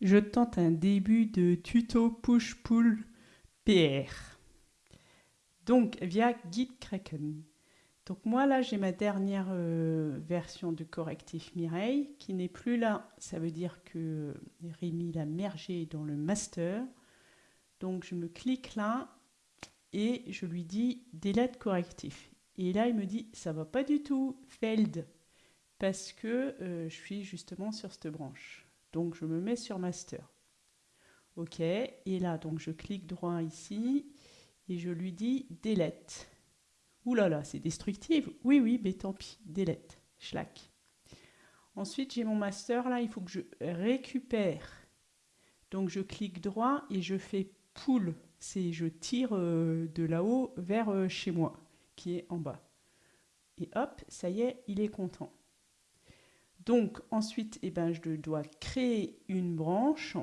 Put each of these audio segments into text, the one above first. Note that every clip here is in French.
je tente un début de tuto push-pull PR. Donc via Gitkraken. Donc moi là j'ai ma dernière euh, version de correctif Mireille qui n'est plus là. Ça veut dire que Rémi l'a mergé dans le master. Donc je me clique là et je lui dis delete correctif. Et là il me dit ça va pas du tout, failed parce que euh, je suis justement sur cette branche. Donc je me mets sur master. Ok, et là donc je clique droit ici et je lui dis delete. Ouh là là, c'est destructif. Oui, oui, mais tant pis, delete, schlack. Ensuite, j'ai mon master là, il faut que je récupère. Donc je clique droit et je fais pull, c'est je tire euh, de là-haut vers euh, chez moi, qui est en bas. Et hop, ça y est, il est content. Donc ensuite, eh ben, je dois créer une branche.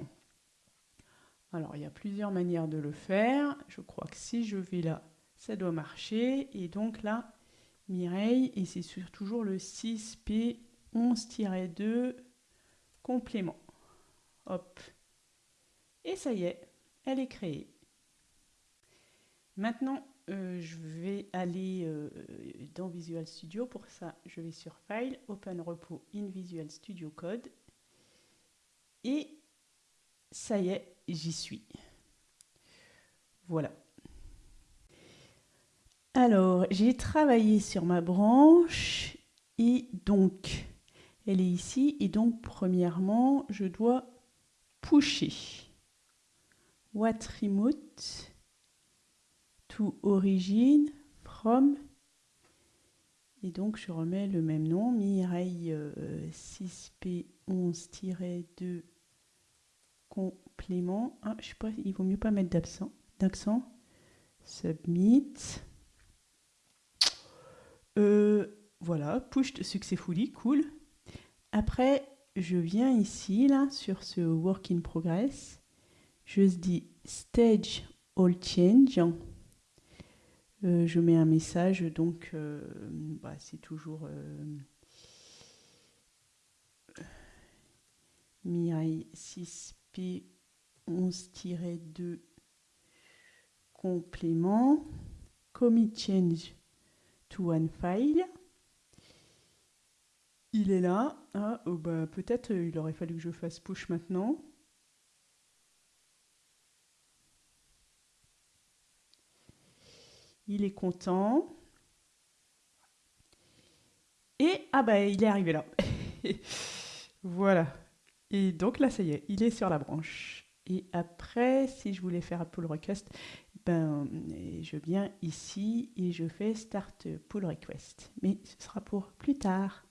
Alors, il y a plusieurs manières de le faire. Je crois que si je vais là, ça doit marcher. Et donc là, Mireille, et c'est toujours le 6P11-2 complément. Hop. Et ça y est, elle est créée. Maintenant, euh, je vais aller euh, dans Visual Studio. Pour ça, je vais sur File, Open Repo in Visual Studio Code. Et ça y est, j'y suis. Voilà. Alors, j'ai travaillé sur ma branche et donc, elle est ici. Et donc, premièrement, je dois pusher. What remote? To origin from. Et donc je remets le même nom Mireille 6P11-2 euh, complément. Ah, je sais pas il vaut mieux pas mettre d'accent d'accent. Submit. Euh, voilà push successfully cool. Après je viens ici là sur ce work in progress. Je dis stage all change euh, je mets un message, donc euh, bah, c'est toujours euh, Mirai 6P 11-2 complément, commit change to one file. Il est là. Ah, oh, bah, peut-être il aurait fallu que je fasse push maintenant. Il est content. Et, ah bah, il est arrivé là. voilà. Et donc là, ça y est, il est sur la branche. Et après, si je voulais faire un pull request, ben, je viens ici et je fais start pull request. Mais ce sera pour plus tard.